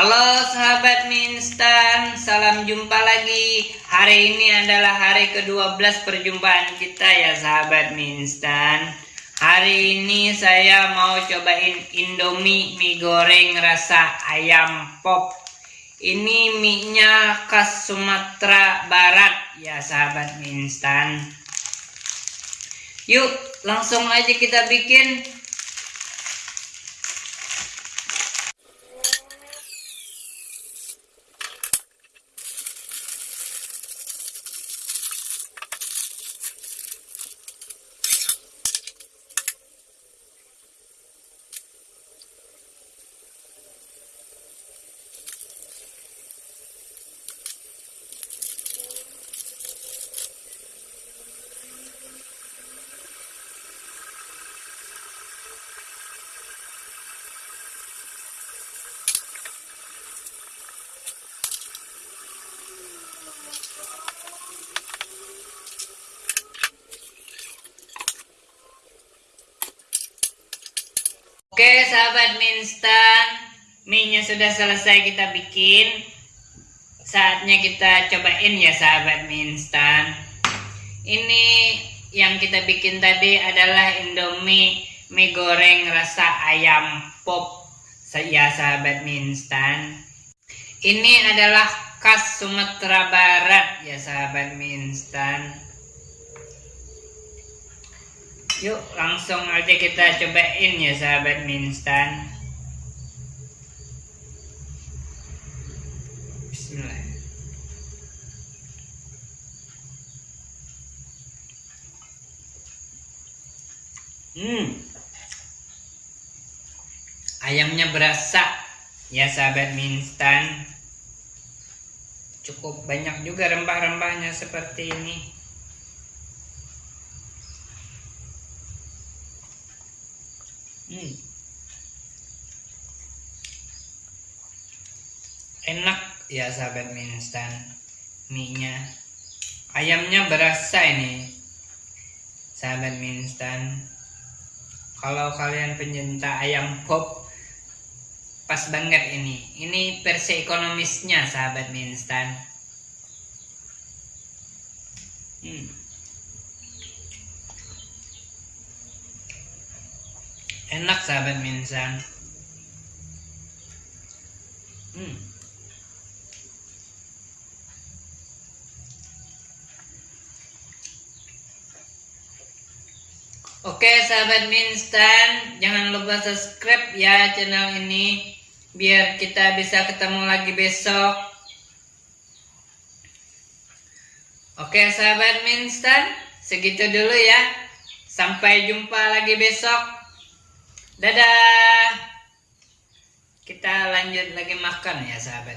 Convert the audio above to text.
Halo sahabat mie instan, salam jumpa lagi. Hari ini adalah hari ke-12 perjumpaan kita ya sahabat mie instan. Hari ini saya mau cobain Indomie mie goreng rasa ayam pop. Ini mie-nya khas Sumatera Barat ya sahabat mie instan. Yuk, langsung aja kita bikin. Oke sahabat mie instan Mie-nya sudah selesai kita bikin. Saatnya kita cobain ya sahabat mie instan Ini yang kita bikin tadi adalah Indomie mie goreng rasa ayam pop. Ya sahabat mie instan Ini adalah khas Sumatera Barat ya sahabat mie instan Yuk langsung aja kita cobain ya sahabat mie instan. Bismillah. Hmm. Ayamnya berasa ya sahabat mie instan. Cukup banyak juga rempah-rempahnya seperti ini. Hmm. Enak ya sahabat mie instan mie-nya. Ayamnya berasa ini. Sahabat mie instan. Kalau kalian pencinta ayam pop pas banget ini. Ini versi ekonomisnya sahabat mie instan. Hmm. Enak sahabat minsan. Hmm. Oke sahabat minstan jangan lupa subscribe ya channel ini biar kita bisa ketemu lagi besok. Oke sahabat minstan segitu dulu ya. Sampai jumpa lagi besok Dadah. Kita lanjut lagi makan ya sahabat